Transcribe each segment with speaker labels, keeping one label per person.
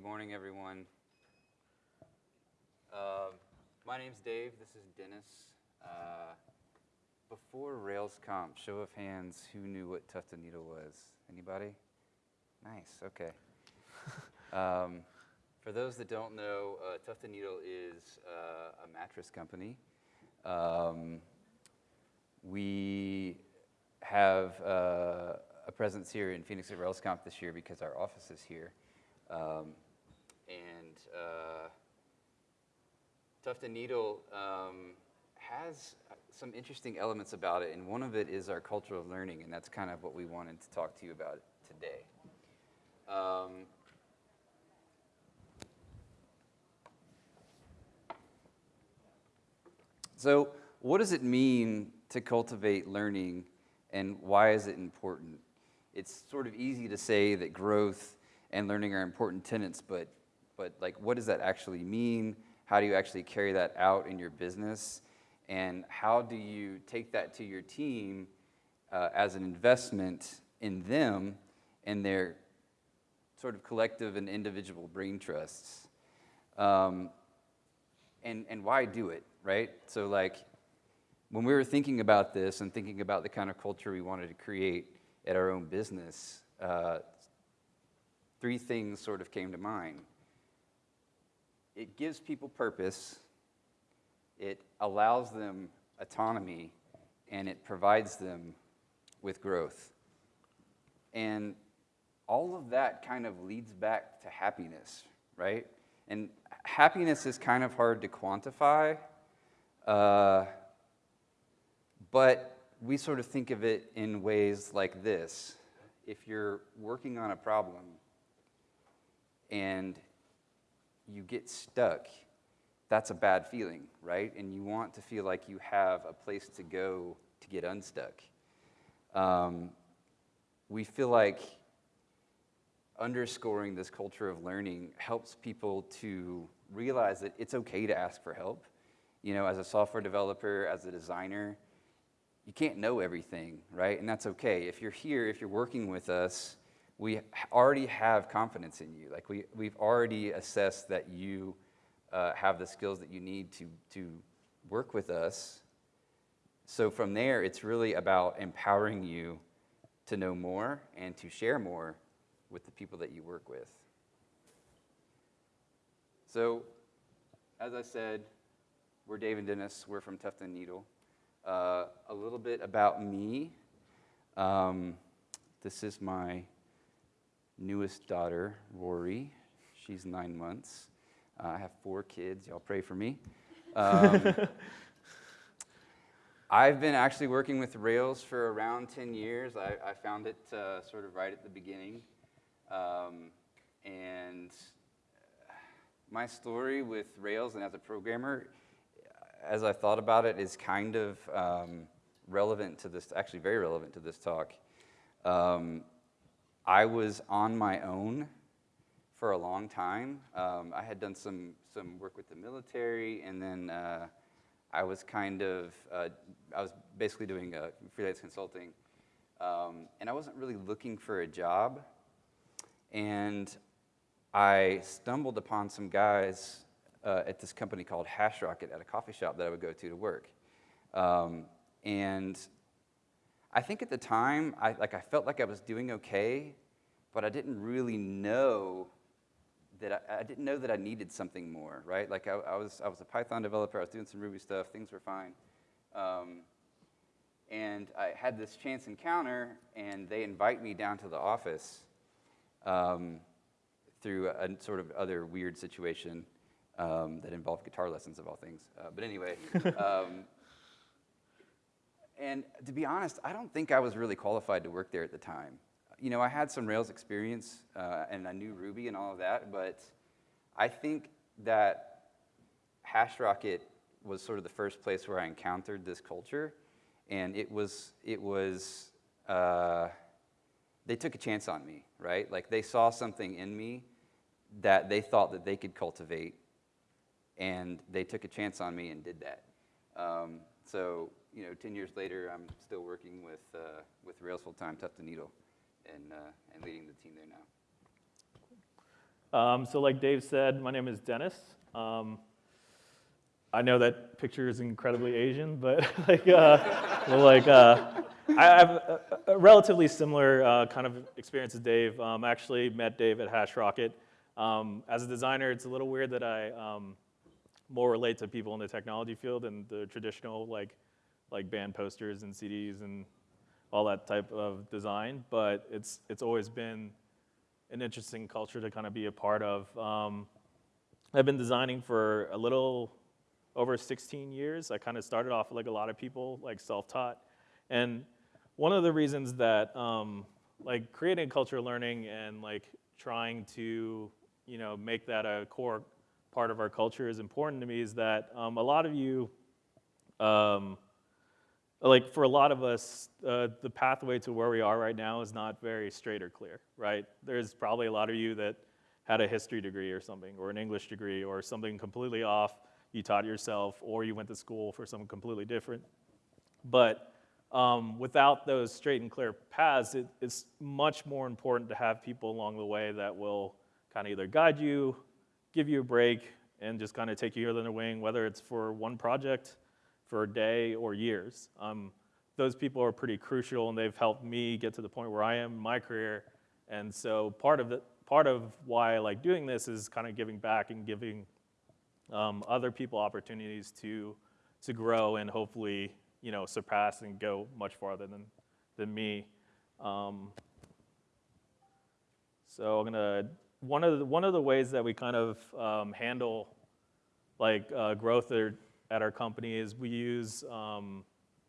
Speaker 1: Good morning, everyone. Uh, my name's Dave. This is Dennis. Uh, before RailsConf, show of hands, who knew what Tuft and Needle was? Anybody? Nice. Okay. um, for those that don't know, uh, Tuft and Needle is uh, a mattress company. Um, we have uh, a presence here in Phoenix at RailsConf this year because our office is here. Um, and uh, Tuft and Needle um, has some interesting elements about it, and one of it is our culture of learning, and that's kind of what we wanted to talk to you about today. Um, so, what does it mean to cultivate learning, and why is it important? It's sort of easy to say that growth and learning are important tenets, but, but like, what does that actually mean? How do you actually carry that out in your business? And how do you take that to your team uh, as an investment in them and their sort of collective and individual brain trusts? Um, and, and why do it, right? So, like, when we were thinking about this and thinking about the kind of culture we wanted to create at our own business, uh, three things sort of came to mind. It gives people purpose, it allows them autonomy, and it provides them with growth. And all of that kind of leads back to happiness, right? And happiness is kind of hard to quantify, uh, but we sort of think of it in ways like this. If you're working on a problem and you get stuck, that's a bad feeling, right? And you want to feel like you have a place to go to get unstuck. Um, we feel like underscoring this culture of learning helps people to realize that it's okay to ask for help. You know, as a software developer, as a designer, you can't know everything, right? And that's okay. If you're here, if you're working with us, we already have confidence in you. Like we, we've already assessed that you uh, have the skills that you need to, to work with us. So from there, it's really about empowering you to know more and to share more with the people that you work with. So, as I said, we're Dave and Dennis. We're from Tuft and Needle. Uh, a little bit about me. Um, this is my newest daughter, Rory. She's nine months. Uh, I have four kids. Y'all pray for me. Um, I've been actually working with Rails for around 10 years. I, I found it uh, sort of right at the beginning. Um, and my story with Rails and as a programmer, as I thought about it, is kind of um, relevant to this, actually very relevant to this talk. Um, I was on my own for a long time. Um, I had done some, some work with the military, and then uh, I was kind of, uh, I was basically doing uh, freelance consulting. Um, and I wasn't really looking for a job. And I stumbled upon some guys uh, at this company called HashRocket at a coffee shop that I would go to to work. Um, and I think at the time, I, like I felt like I was doing okay, but I didn't really know that I, I, didn't know that I needed something more, right? Like I, I, was, I was a Python developer, I was doing some Ruby stuff, things were fine. Um, and I had this chance encounter, and they invite me down to the office um, through a, a, sort of other weird situation um, that involved guitar lessons of all things. Uh, but anyway, um, and to be honest, I don't think I was really qualified to work there at the time you know, I had some Rails experience uh, and I knew Ruby and all of that, but I think that HashRocket was sort of the first place where I encountered this culture, and it was it was uh, they took a chance on me, right? Like they saw something in me that they thought that they could cultivate, and they took a chance on me and did that. Um, so you know, 10 years later, I'm still working with uh, with Rails full time, Tuft and Needle and, uh, and leading the team there now.
Speaker 2: Um, so like Dave said, my name is Dennis. Um, I know that picture is incredibly Asian, but like, uh, well, like uh, I have a, a relatively similar uh, kind of experience as Dave. Um, I actually met Dave at HashRocket. Um, as a designer, it's a little weird that I um, more relate to people in the technology field and the traditional like like band posters and CDs and all that type of design. But it's it's always been an interesting culture to kind of be a part of. Um, I've been designing for a little over 16 years. I kind of started off like a lot of people, like self-taught. And one of the reasons that um, like creating culture learning and like trying to, you know, make that a core part of our culture is important to me is that um, a lot of you, um, like for a lot of us, uh, the pathway to where we are right now is not very straight or clear, right? There's probably a lot of you that had a history degree or something, or an English degree, or something completely off you taught yourself, or you went to school for something completely different. But um, without those straight and clear paths, it, it's much more important to have people along the way that will kind of either guide you, give you a break, and just kind of take you under the wing, whether it's for one project, for a day, or years. Um, those people are pretty crucial, and they've helped me get to the point where I am in my career. And so part of the, part of why I like doing this is kind of giving back and giving um, other people opportunities to, to grow and hopefully, you know, surpass and go much farther than, than me. Um, so I'm gonna, one of the, one of the ways that we kind of um, handle like uh, growth at, at our company is we use um,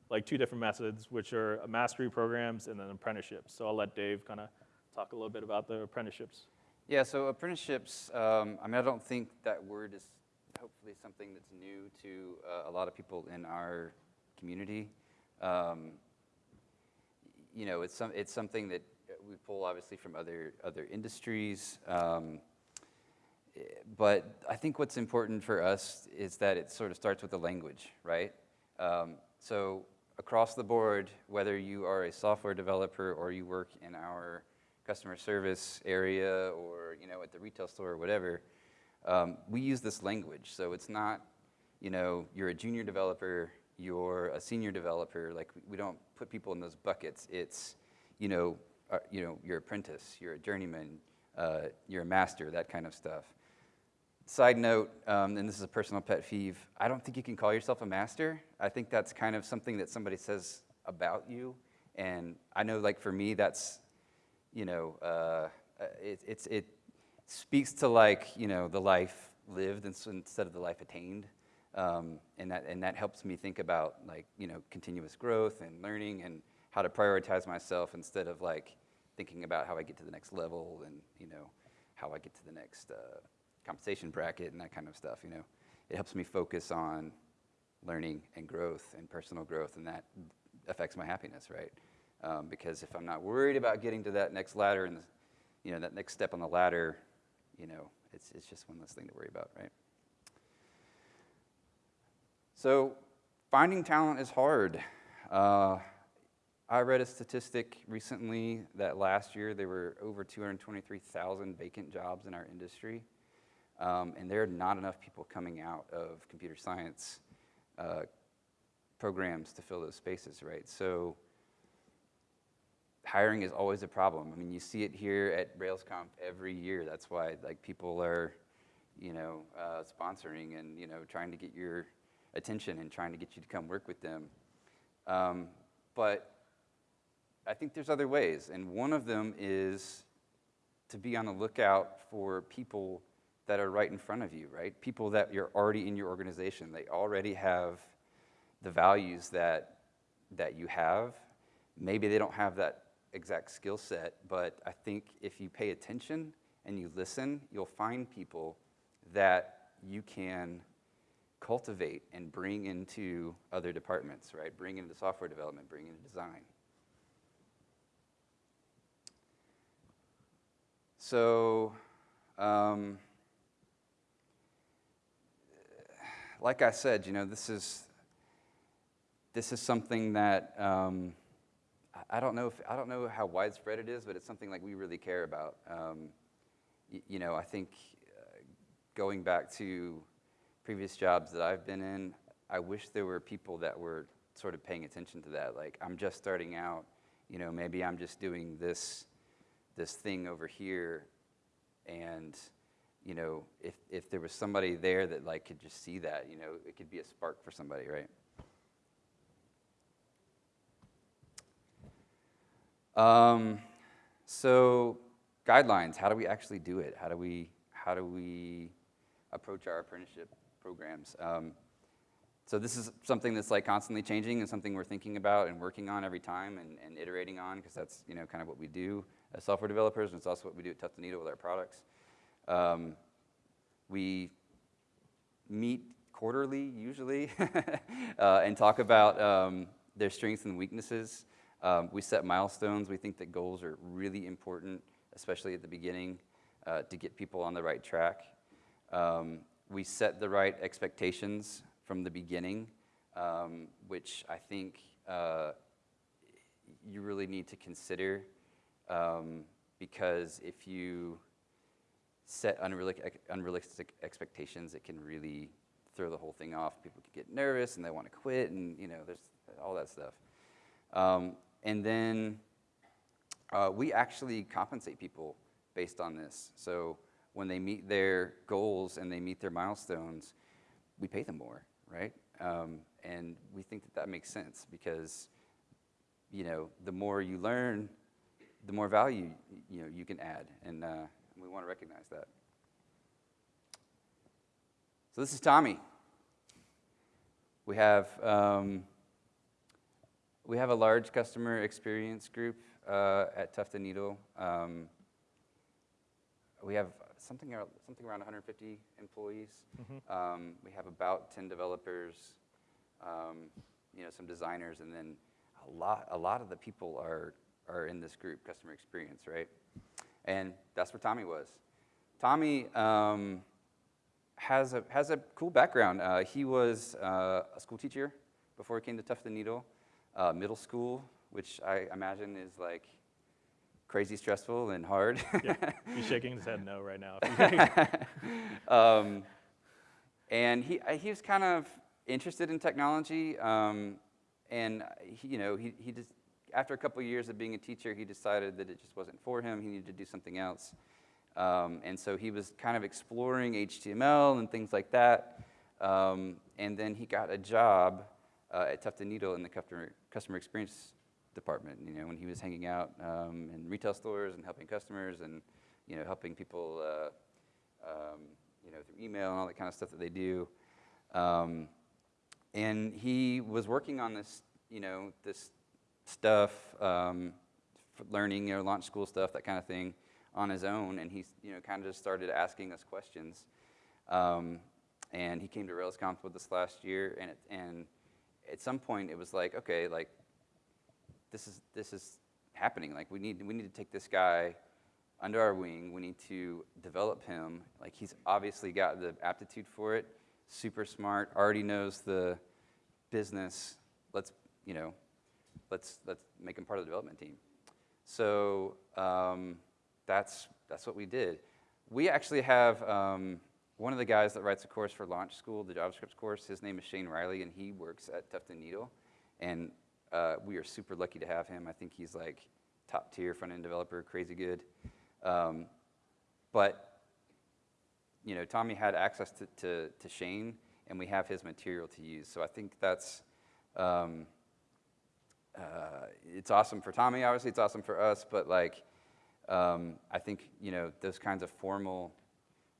Speaker 2: like two different methods, which are mastery programs and then apprenticeships. So I'll let Dave kind of talk a little bit about the apprenticeships.
Speaker 1: Yeah, so apprenticeships, um, I mean, I don't think that word is hopefully something that's new to uh, a lot of people in our community. Um, you know, it's, some, it's something that we pull obviously from other, other industries. Um, but I think what's important for us is that it sort of starts with the language, right? Um, so across the board, whether you are a software developer or you work in our customer service area or you know at the retail store or whatever, um, we use this language. So it's not, you know, you're a junior developer, you're a senior developer. Like we don't put people in those buckets. It's, you know, uh, you know, you're apprentice, you're a journeyman, uh, you're a master, that kind of stuff. Side note, um, and this is a personal pet peeve, I don't think you can call yourself a master. I think that's kind of something that somebody says about you. And I know like for me, that's, you know, uh, it, it's, it, speaks to like, you know, the life lived instead of the life attained. Um, and, that, and that helps me think about like, you know, continuous growth and learning and how to prioritize myself instead of like thinking about how I get to the next level and, you know, how I get to the next uh, compensation bracket and that kind of stuff, you know. It helps me focus on learning and growth and personal growth and that affects my happiness, right? Um, because if I'm not worried about getting to that next ladder and, you know, that next step on the ladder, you know, it's, it's just one less thing to worry about, right? So finding talent is hard. Uh, I read a statistic recently that last year there were over 223,000 vacant jobs in our industry. Um, and there are not enough people coming out of computer science uh, programs to fill those spaces, right? So hiring is always a problem. I mean, you see it here at RailsConf every year. That's why like people are, you know, uh, sponsoring and you know trying to get your attention and trying to get you to come work with them. Um, but I think there's other ways, and one of them is to be on the lookout for people that are right in front of you, right? People that you're already in your organization. They already have the values that that you have. Maybe they don't have that exact skill set, but I think if you pay attention and you listen, you'll find people that you can cultivate and bring into other departments, right? Bring into software development, bring into design. So, um, like I said, you know, this is this is something that um, I don't know if I don't know how widespread it is, but it's something like we really care about. Um, you know, I think uh, going back to previous jobs that I've been in, I wish there were people that were sort of paying attention to that. Like, I'm just starting out, you know, maybe I'm just doing this, this thing over here, and, you know, if, if there was somebody there that like could just see that, you know, it could be a spark for somebody, right? Um, so guidelines, how do we actually do it? How do we, how do we approach our apprenticeship programs? Um, so this is something that's like constantly changing and something we're thinking about and working on every time and, and iterating on because that's you know kind of what we do as software developers and it's also what we do at Tuft and Needle with our products. Um, we meet quarterly usually uh, and talk about um, their strengths and weaknesses. Um, we set milestones. We think that goals are really important, especially at the beginning, uh, to get people on the right track. Um, we set the right expectations from the beginning, um, which I think uh, you really need to consider um, because if you set unrealistic, expectations, it can really throw the whole thing off. People can get nervous and they want to quit, and you know, there's all that stuff. Um, and then uh, we actually compensate people based on this. So when they meet their goals and they meet their milestones, we pay them more, right? Um, and we think that that makes sense because, you know, the more you learn, the more value you know you can add, and uh, we want to recognize that. So this is Tommy. We have um, we have a large customer experience group uh, at Tuft and Needle. Um, we have something ar- something around 150 employees. Um, we have about 10 developers, um, you know, some designers, and then a lot a lot of the people are are in this group, customer experience, right? And that's where Tommy was. Tommy um, has a has a cool background. Uh, he was uh, a school teacher before he came to Tuft and Needle, uh, middle school, which I imagine is like crazy stressful and hard.
Speaker 2: Yeah, he's shaking his head no right now.
Speaker 1: um, and he, uh, he was kind of interested in technology, um, and he, you know, he, he just, after a couple of years of being a teacher, he decided that it just wasn't for him. He needed to do something else. Um, and so he was kind of exploring HTML and things like that. Um, and then he got a job uh, at Tuft Needle in the customer, customer experience department. You know, when he was hanging out um, in retail stores and helping customers and you know helping people, uh, um, you know, through email and all that kind of stuff that they do. Um, and he was working on this, you know, this stuff, um, learning, you know, launch school stuff, that kind of thing, on his own. And he, you know, kind of just started asking us questions. Um, and he came to RailsConf with us last year, and it, and at some point it was like, okay, like this is this is happening. Like we need we need to take this guy under our wing. We need to develop him. Like he's obviously got the aptitude for it. Super smart. Already knows the business. Let's you know, let's let's make him part of the development team. So um, that's that's what we did. We actually have um, one of the guys that writes a course for Launch School, the JavaScript course. His name is Shane Riley, and he works at Tuft and Needle. And uh, we are super lucky to have him. I think he's like top tier front end developer, crazy good. Um, but you know, Tommy had access to, to, to, Shane, and we have his material to use. So I think that's um, uh, it's awesome for Tommy. Obviously, it's awesome for us. But like, um, I think you know those kinds of formal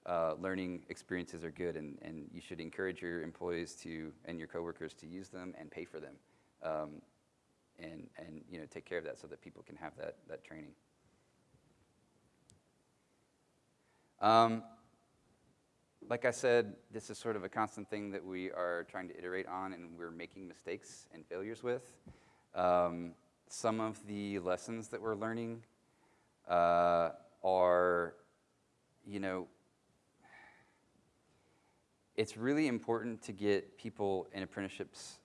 Speaker 1: uh, learning experiences are good, and, and you should encourage your employees to and your coworkers to use them and pay for them. Um, and, and you know, take care of that so that people can have that, that training. Um, like I said, this is sort of a constant thing that we are trying to iterate on and we're making mistakes and failures with. Um, some of the lessons that we're learning uh, are, you know, it's really important to get people in apprenticeships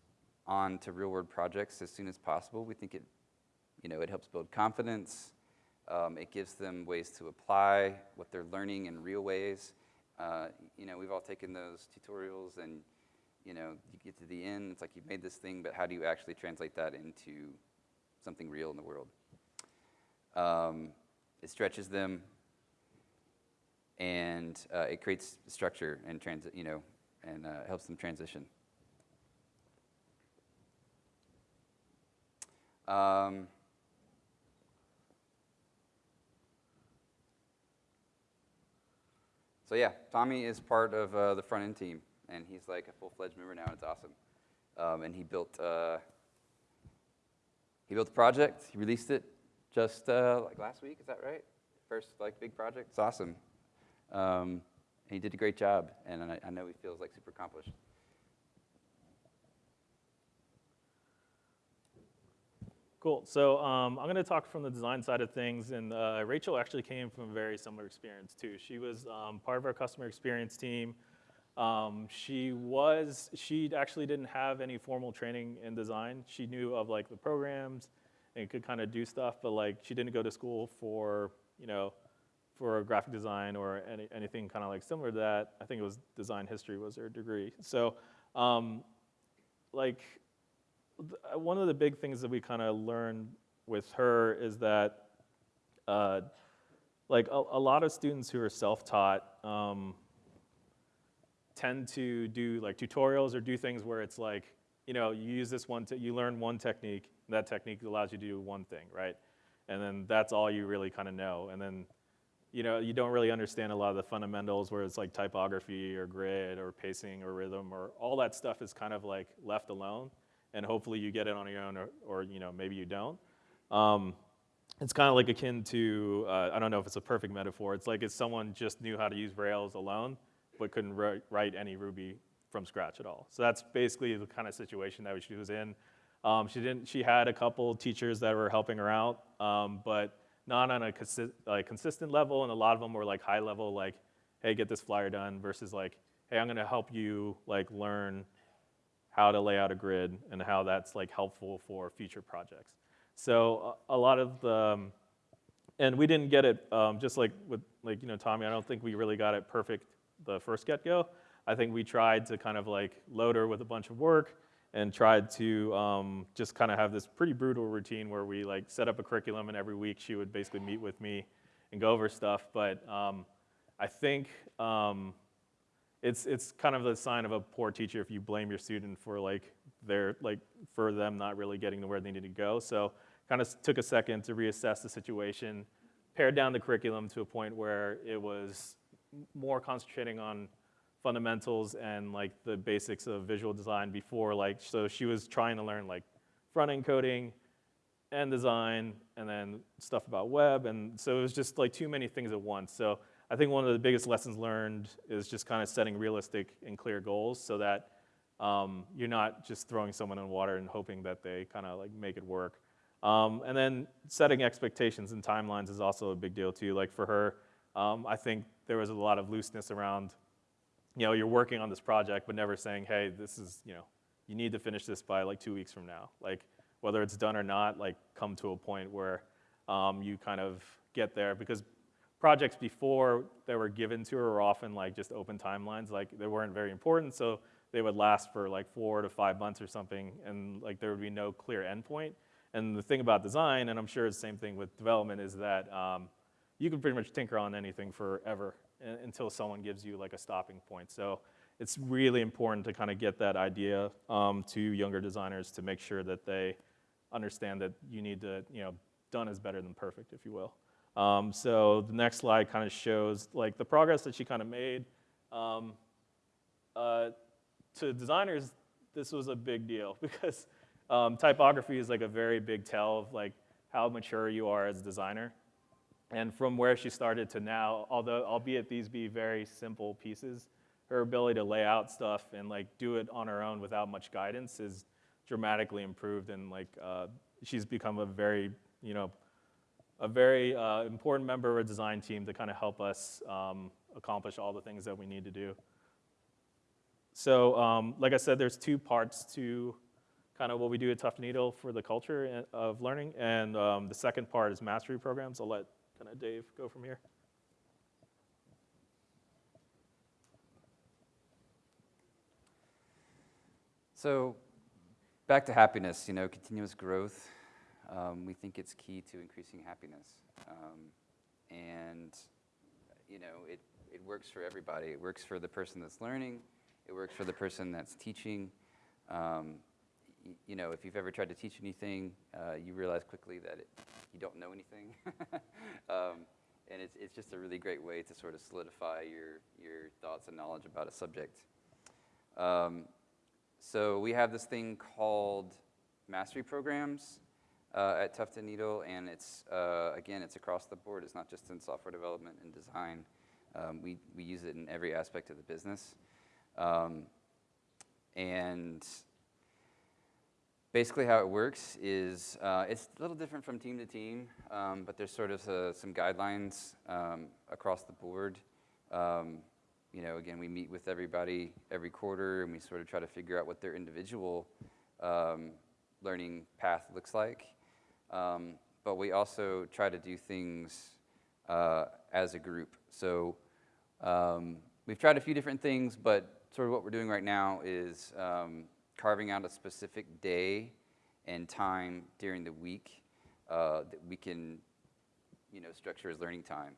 Speaker 1: on to real world projects as soon as possible. We think it, you know, it helps build confidence. Um, it gives them ways to apply what they're learning in real ways. Uh, you know, we've all taken those tutorials and, you know, you get to the end, it's like you've made this thing, but how do you actually translate that into something real in the world? Um, it stretches them and uh, it creates structure and transit, you know, and uh, helps them transition. Um, so yeah, Tommy is part of uh, the front end team, and he's like a full-fledged member now. and It's awesome. Um, and he built uh, he built the project. He released it just uh, like last week. Is that right? First like big project. It's awesome. Um, he did a great job, and I, I know he feels like super accomplished.
Speaker 2: Cool. So um, I'm going to talk from the design side of things, and uh, Rachel actually came from a very similar experience too. She was um, part of our customer experience team. Um, she was, she actually didn't have any formal training in design. She knew of like the programs and could kind of do stuff, but like she didn't go to school for, you know, for graphic design or any, anything kind of like similar to that. I think it was design history was her degree. So um, like one of the big things that we kind of learned with her is that uh, like a, a lot of students who are self-taught um, tend to do like tutorials or do things where it's like you know you use this one you learn one technique that technique allows you to do one thing right? And then that's all you really kind of know. And then you know you don't really understand a lot of the fundamentals where it's like typography or grid or pacing or rhythm or all that stuff is kind of like left alone. And hopefully you get it on your own or, or you know maybe you don't. Um, it's kind of like akin to uh, i don't know if it's a perfect metaphor. It's like if someone just knew how to use rails alone but couldn't write, write any ruby from scratch at all so that's basically the kind of situation that she was in um, she didn't she had a couple teachers that were helping her out um, but not on a consi- like, consistent level and a lot of them were like high level like hey get this flyer done versus like hey i'm going to help you like learn how to lay out a grid and how that's like helpful for future projects. So a, a lot of the, um, and we didn't get it um, just like with like you know Tommy. I don't think we really got it perfect the first get go. I think we tried to kind of like load her with a bunch of work and tried to um, just kind of have this pretty brutal routine where we like set up a curriculum and every week she would basically meet with me and go over stuff. But um, I think um, it's it's kind of a sign of a poor teacher if you blame your student for like their like for them not really getting to where they need to go. So kind of took a second to reassess the situation, pared down the curriculum to a point where it was more concentrating on fundamentals and like the basics of visual design before like so she was trying to learn like front end coding and design and then stuff about web and so it was just like too many things at once. So I think one of the biggest lessons learned is just kind of setting realistic and clear goals so that um, you're not just throwing someone in water and hoping that they kind of like make it work. Um, and then setting expectations and timelines is also a big deal too. Like for her, um, I think there was a lot of looseness around, you know, you're working on this project, but never saying, hey, this is, you know, you need to finish this by like two weeks from now. Like whether it's done or not, like come to a point where um, you kind of get there because projects before that were given to her were often like just open timelines, like they weren't very important, so they would last for like four to five months or something, and like there would be no clear endpoint. And the thing about design, and I'm sure it's the same thing with development, is that um, you can pretty much tinker on anything forever until someone gives you like a stopping point. So it's really important to kind of get that idea um, to younger designers to make sure that they understand that you need to, you know, done is better than perfect, if you will. Um, so the next slide kind of shows like the progress that she kind of made. Um, uh, to designers, this was a big deal because um, typography is like a very big tell of like how mature you are as a designer. And from where she started to now, although albeit these be very simple pieces, her ability to lay out stuff and like do it on her own without much guidance is dramatically improved and like uh, she's become a very you know a very uh, important member of our design team to kind of help us um, accomplish all the things that we need to do. So um, like I said, there's two parts to kind of what we do at Tuft Needle for the culture of learning. And um, the second part is mastery programs. I'll let kind of Dave go from here.
Speaker 1: So, back to happiness, you know, continuous growth. Um, we think it's key to increasing happiness. Um, and, you know, it, it works for everybody. It works for the person that's learning, it works for the person that's teaching. Um, you know, if you've ever tried to teach anything, uh, you realize quickly that it, you don't know anything. um, and it's, it's just a really great way to sort of solidify your, your thoughts and knowledge about a subject. Um, so we have this thing called mastery programs uh, at Tuft and Needle, and it's uh, again, it's across the board. It's not just in software development and design. Um, we we use it in every aspect of the business, um, and basically how it works is uh, it's a little different from team to team, um, but there's sort of uh, some guidelines um, across the board. Um, you know, again, we meet with everybody every quarter, and we sort of try to figure out what their individual um, learning path looks like. Um, but we also try to do things uh, as a group. So um, we've tried a few different things, but sort of what we're doing right now is carving out a specific day and time during the week uh, that we can, you know, structure as learning time.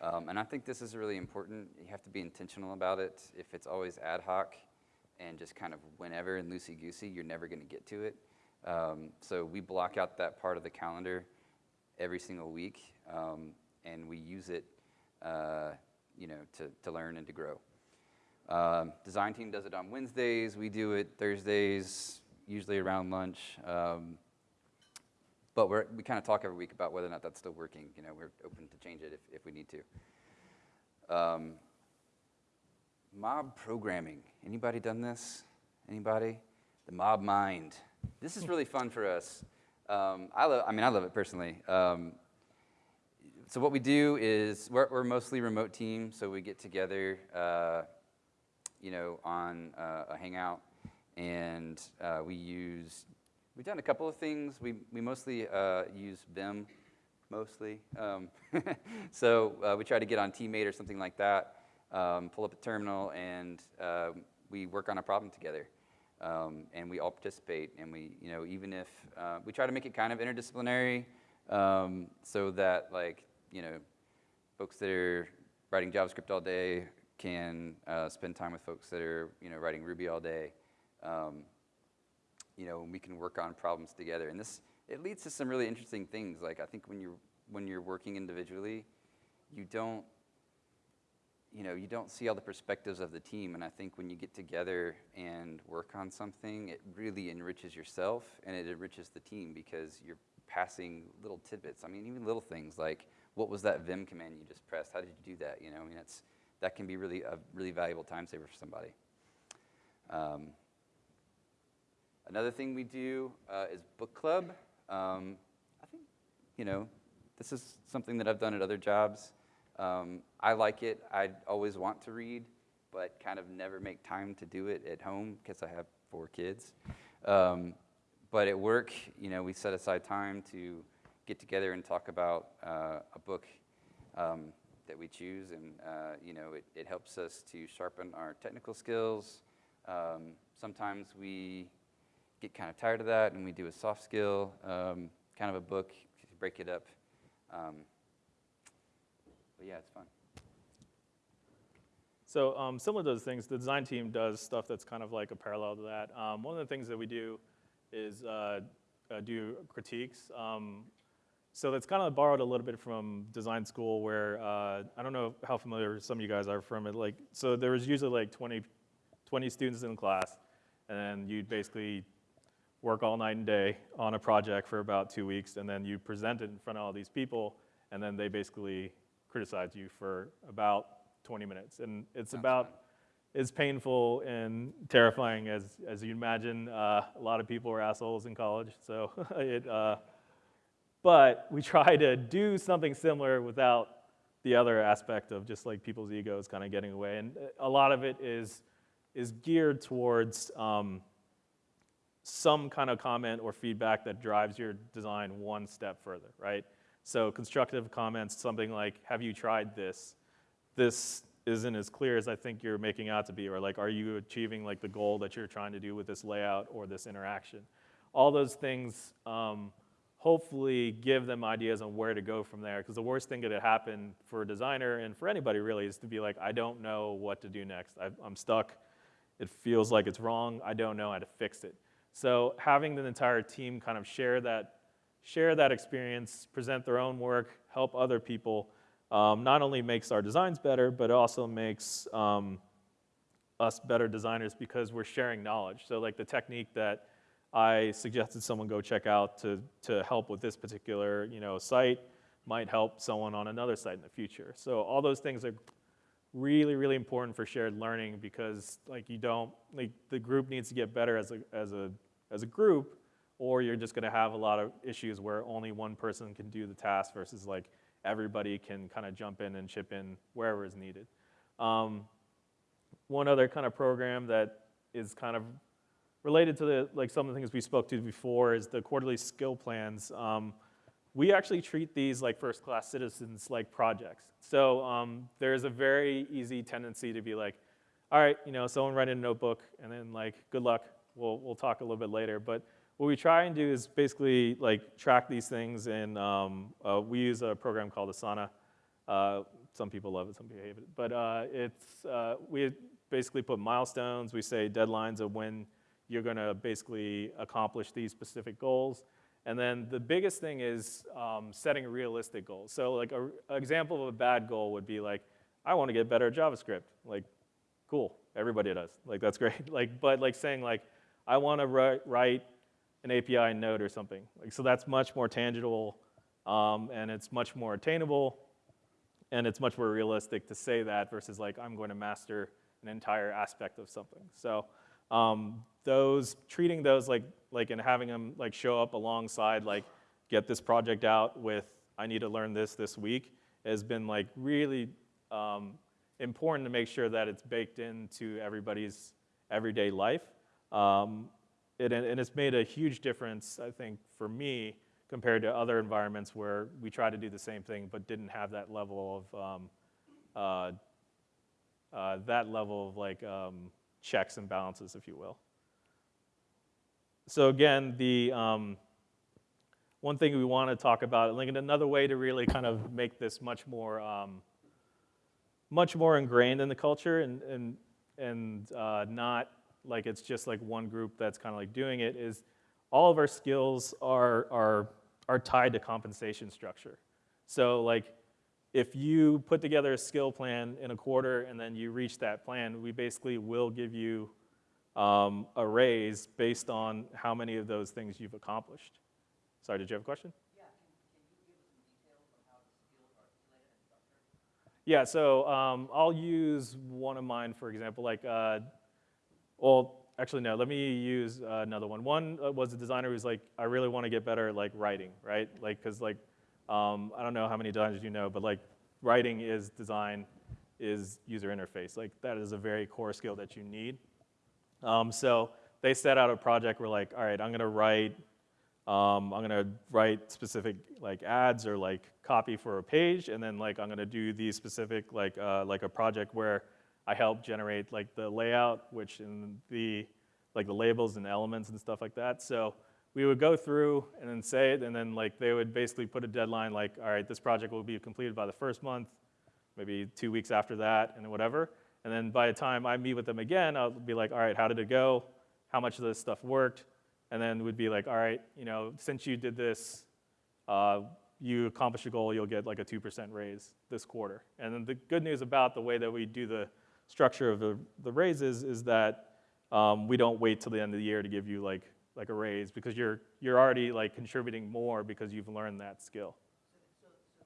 Speaker 1: Um, and I think this is really important. You have to be intentional about it. If it's always ad hoc and just kind of whenever and loosey goosey, you're never going to get to it. Um, so we block out that part of the calendar every single week, um, and we use it, uh, you know, to, to learn and to grow. Um, design team does it on Wednesdays. We do it Thursdays, usually around lunch. Um, but we're, we kind of talk every week about whether or not that's still working. You know, we're open to change it if, if we need to. Um, mob programming. Anybody done this? Anybody? The mob mind. This is really fun for us. Um, I love. I mean, I love it personally. Um, so what we do is we're, we're mostly remote team, so we get together, uh, you know, on uh, a hangout, and uh, we use. We've done a couple of things. We we mostly uh, use Vim, mostly. Um, so uh, we try to get on tmate or something like that. Um, pull up a terminal, and uh, we work on a problem together. Um, and we all participate, and we, you know, even if uh, we try to make it kind of interdisciplinary, um, so that like, you know, folks that are writing JavaScript all day can uh, spend time with folks that are, you know, writing Ruby all day. Um, you know, we can work on problems together, and this it leads to some really interesting things. Like I think when you're when you're working individually, you don't you know, you don't see all the perspectives of the team. And I think when you get together and work on something, it really enriches yourself and it enriches the team because you're passing little tidbits. I mean, even little things like, what was that Vim command you just pressed? How did you do that? You know, I mean, it's, that can be really a really valuable time saver for somebody. Um, another thing we do uh, is book club. Um, I think, you know, this is something that I've done at other jobs. Um, I like it. I always want to read, but kind of never make time to do it at home because I have four kids. Um, but at work, you know, we set aside time to get together and talk about uh, a book um, that we choose, and uh, you know, it, it, helps us to sharpen our technical skills. Um, sometimes we get kind of tired of that, and we do a soft skill um, kind of a book, break it up. Um, but yeah, it's fun.
Speaker 2: So um, similar to those things, the design team does stuff that's kind of like a parallel to that. Um, one of the things that we do is uh, uh, do critiques. Um, so that's kind of borrowed a little bit from design school where, uh, I don't know how familiar some of you guys are from it. Like, so there was usually like 20, 20 students in class, and you'd basically work all night and day on a project for about two weeks, and then you present it in front of all these people, and then they basically criticize you for about 20 minutes. And it's
Speaker 1: Sounds
Speaker 2: about
Speaker 1: fun.
Speaker 2: as painful and terrifying as, as you imagine. Uh, a lot of people were assholes in college, so it, uh, but we try to do something similar without the other aspect of just like people's egos kind of getting away. And a lot of it is, is geared towards um, some kind of comment or feedback that drives your design one step further, right? So constructive comments, something like, have you tried this? This isn't as clear as I think you're making out to be, or like, are you achieving like the goal that you're trying to do with this layout or this interaction? All those things um, hopefully give them ideas on where to go from there. Because the worst thing that could happen for a designer and for anybody really is to be like, I don't know what to do next. i I'm stuck. It feels like it's wrong. I don't know how to fix it. So having the entire team kind of share that, share that experience, present their own work, help other people, um, not only makes our designs better, but also makes um, us better designers because we're sharing knowledge. So like the technique that I suggested someone go check out to, to help with this particular you know, site might help someone on another site in the future. So all those things are really, really important for shared learning because like you don't, like the group needs to get better as a, as a, as a group or you're just gonna have a lot of issues where only one person can do the task versus like everybody can kind of jump in and chip in wherever is needed. Um, one other kind of program that is kind of related to the, like some of the things we spoke to before is the quarterly skill plans. Um, we actually treat these like first-class citizens like projects. So um, there's a very easy tendency to be like, all right, you know, someone write in a notebook and then like, good luck, we'll, we'll talk a little bit later. But what we try and do is basically like track these things and um, uh, we use a program called Asana. Uh, some people love it, some people hate it. But uh, it's, uh, we basically put milestones, we say deadlines of when you're gonna basically accomplish these specific goals. And then the biggest thing is um, setting realistic goals. So like a, an example of a bad goal would be like, I wanna get better at JavaScript. Like, cool, everybody does. Like that's great. Like, but like saying like, I wanna write, write an API node or something. Like, so that's much more tangible um, and it's much more attainable and it's much more realistic to say that versus like, I'm going to master an entire aspect of something. So um, those, treating those like, like and having them like show up alongside like get this project out with I need to learn this this week has been like really um, important to make sure that it's baked into everybody's everyday life. Um, it, and it's made a huge difference, I think, for me compared to other environments where we try to do the same thing but didn't have that level of um, uh, uh, that level of like um, checks and balances, if you will. So again, the um, one thing we want to talk about, like another way to really kind of make this much more, um, much more ingrained in the culture and, and, and uh, not like it's just like one group that's kind of like doing it is all of our skills are, are, are tied to compensation structure. So like if you put together a skill plan in a quarter and then you reach that plan, we basically will give you um, a raise based on how many of those things you've accomplished. Sorry, did you have a question?
Speaker 3: Yeah, can, can you give us some details on how the skills are articulated and structured?
Speaker 2: Yeah, so um, I'll use one of mine, for example, like, uh, well, actually, no, let me use uh, another one. One uh, was a designer who's like, I really want to get better at like writing, right? Like, because like, um, I don't know how many designers you know, but like, writing is design, is user interface. Like, that is a very core skill that you need. Um, so they set out a project. We're like, all right, I'm gonna write, um, I'm gonna write specific like ads or like copy for a page, and then like I'm gonna do these specific like uh, like a project where I help generate like the layout, which in the like the labels and elements and stuff like that. So we would go through and then say it, and then like they would basically put a deadline like, all right, this project will be completed by the first month, maybe two weeks after that, and whatever. And then by the time I meet with them again, I'll be like, all right, how did it go? How much of this stuff worked? And then would be like, all right, you know, since you did this, uh, you accomplished your goal, you'll get like a 2% raise this quarter. And then the good news about the way that we do the structure of the, the raises is that um, we don't wait till the end of the year to give you like, like a raise because you're, you're already like contributing more because you've learned that skill.
Speaker 3: So, so, so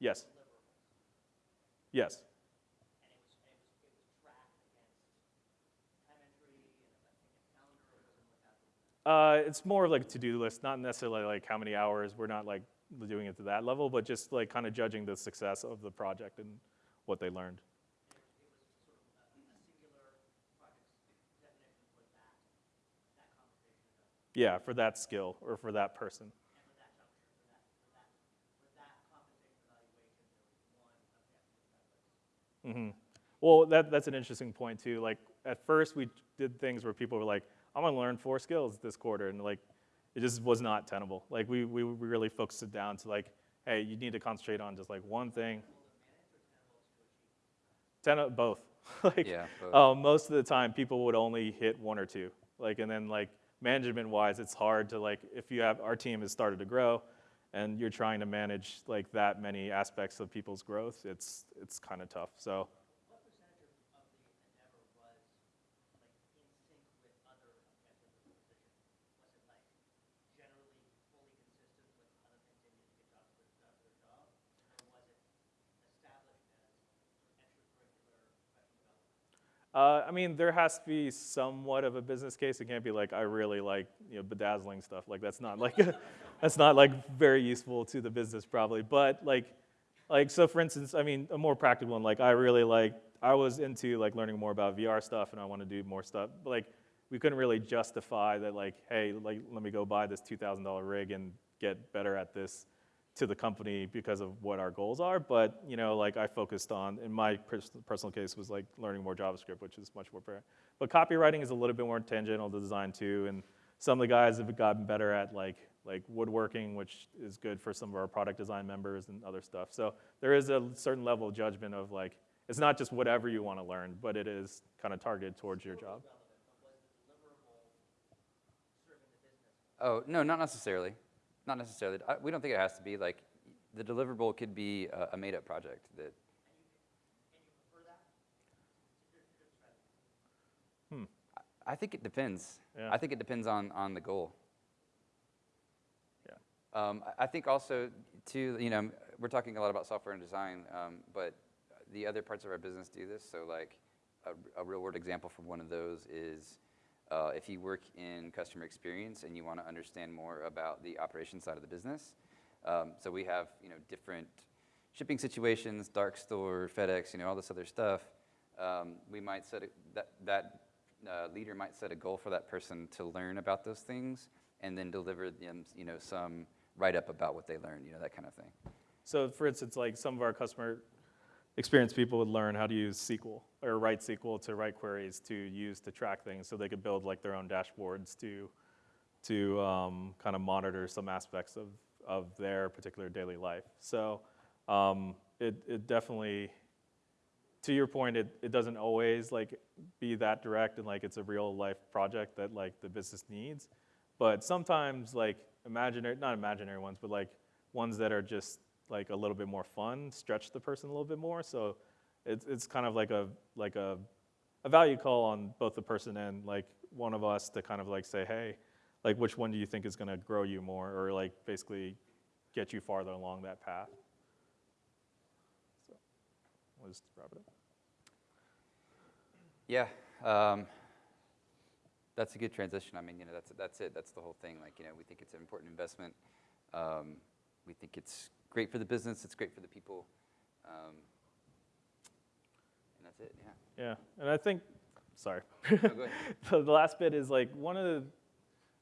Speaker 2: Yes, yes. Uh, it's more of like a to-do list, not necessarily like how many hours. We're not like doing it to that level, but just like kind of judging the success of the project and what they learned.
Speaker 3: It was, it was sort of a, a singular project's definition was that, that conversation.
Speaker 2: Yeah, for that skill or for that person.
Speaker 3: And for that juncture, for that, for that, for that compensation evaluation, there was one objective that was
Speaker 2: hmm Well, that, that's an interesting point too. Like at first, we did things where people were like, "I'm gonna learn four skills this quarter," and like, it just was not tenable. Like we we we really focused it down to like, "Hey, you need to concentrate on just like one thing." Ten of both. like,
Speaker 1: Yeah, both.
Speaker 2: um, most of the time, people would only hit one or two. Like, and then like management-wise, it's hard to like if you have our team has started to grow, and you're trying to manage like that many aspects of people's growth. It's it's kind of tough. So.
Speaker 3: What percentage of, of the endeavor was like in sync with other objectives of the position? Was it like generally fully consistent with other things they needed to get jobs for, uh, for their job? Or was it established as sort of extracurricular professional development?
Speaker 2: Uh, I mean, there has to be somewhat of a business case. It can't be like I really like you know bedazzling stuff. Like that's not like that's not like very useful to the business probably. But like like so for instance, I mean a more practical one. Like I really like I was into like learning more about VR stuff and I want to do more stuff. But like we couldn't really justify that like hey like let me go buy this two thousand dollar rig and get better at this to the company because of what our goals are. But you know, like I focused on in my pers- personal case was like learning more JavaScript, which is much more fair. But copywriting is a little bit more tangential to design too, and some of the guys have gotten better at like like woodworking, which is good for some of our product design members and other stuff. So there is a certain level of judgment of like it's not just whatever you want to learn, but it is kind of targeted towards your job.
Speaker 1: Oh, no, not necessarily. Not necessarily. I, we don't think it has to be like the deliverable could be a, a made-up project that.
Speaker 2: Hmm.
Speaker 1: I- I think it depends.
Speaker 2: Yeah.
Speaker 1: I think it depends on on the goal.
Speaker 2: Yeah.
Speaker 1: Um, I- I think also too, you know, we're talking a lot about software and design, um, but the other parts of our business do this. So like a, a real world example from one of those is uh, if you work in customer experience and you want to understand more about the operation side of the business. Um, so we have, you know, different shipping situations, dark store, FedEx, you know, all this other stuff. Um, we might set a, that that uh, leader might set a goal for that person to learn about those things and then deliver them, you know, some write up about what they learned, you know, that kind of thing.
Speaker 2: So for instance, like some of our customer experience people would learn how to use SQL or write SQL to write queries to use to track things so they could build like their own dashboards to, to um, kind of monitor some aspects of, of their particular daily life. So um, it, it definitely, to your point, it, it doesn't always like be that direct and like it's a real life project that like the business needs. But sometimes like imaginary, not imaginary ones, but like ones that are just like a little bit more fun, stretch the person a little bit more. So it's, it's kind of like a, like a, a value call on both the person and like one of us to kind of like say, hey, like which one do you think is gonna grow you more or like basically get you farther along that path? So we'll just wrap it up.
Speaker 1: Yeah, um, that's a good transition. I mean, you know, that's that's it. That's the whole thing. Like, you know, we think it's an important investment. Um, we think it's great for the business. It's great for the people. Um, and that's it. Yeah.
Speaker 2: Yeah, and I think, sorry.
Speaker 1: No,
Speaker 2: the, the last bit is like one of the,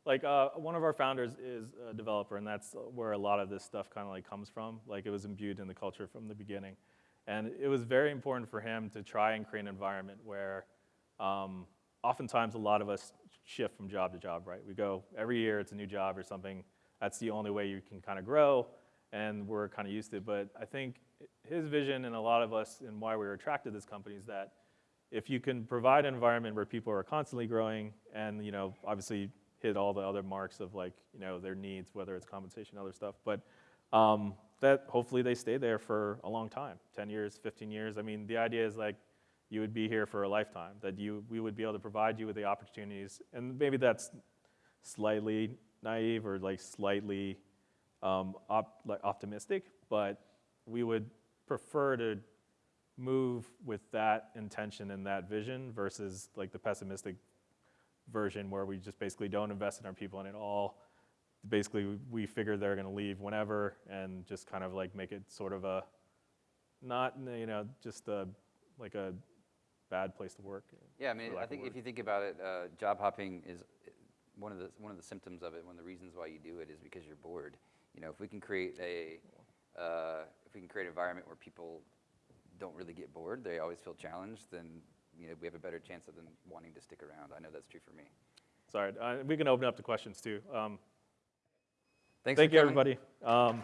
Speaker 2: like uh, one of our founders is a developer, and that's where a lot of this stuff kind of like comes from. Like it was imbued in the culture from the beginning, and it was very important for him to try and create an environment where, um, oftentimes a lot of us shift from job to job. Right, we go every year it's a new job or something. That's the only way you can kind of grow, and we're kind of used to it. But I think his vision and a lot of us and why we were attracted to this company is that if you can provide an environment where people are constantly growing and you know obviously hit all the other marks of like you know their needs whether it's compensation other stuff but um, that hopefully they stay there for a long time 10 years 15 years i mean the idea is like you would be here for a lifetime that you we would be able to provide you with the opportunities and maybe that's slightly naive or like slightly um, op, like optimistic but we would prefer to move with that intention and that vision versus like the pessimistic version where we just basically don't invest in our people and it all basically we- we figure they're going to leave whenever and just kind of like make it sort of a not you know just a like a bad place to work
Speaker 1: Yeah, I mean, I think if you think about it, uh, job hopping is one of the one of the symptoms of it, one of the reasons why you do it is because you're bored. You know, if we can create a uh, if we can create an environment where people don't really get bored, they always feel challenged, then you know we have a better chance of them wanting to stick around. I know that's true for me.
Speaker 2: Sorry, uh, we can open up to questions too. Um,
Speaker 1: Thanks
Speaker 2: thank you,
Speaker 1: coming.
Speaker 2: everybody. Um,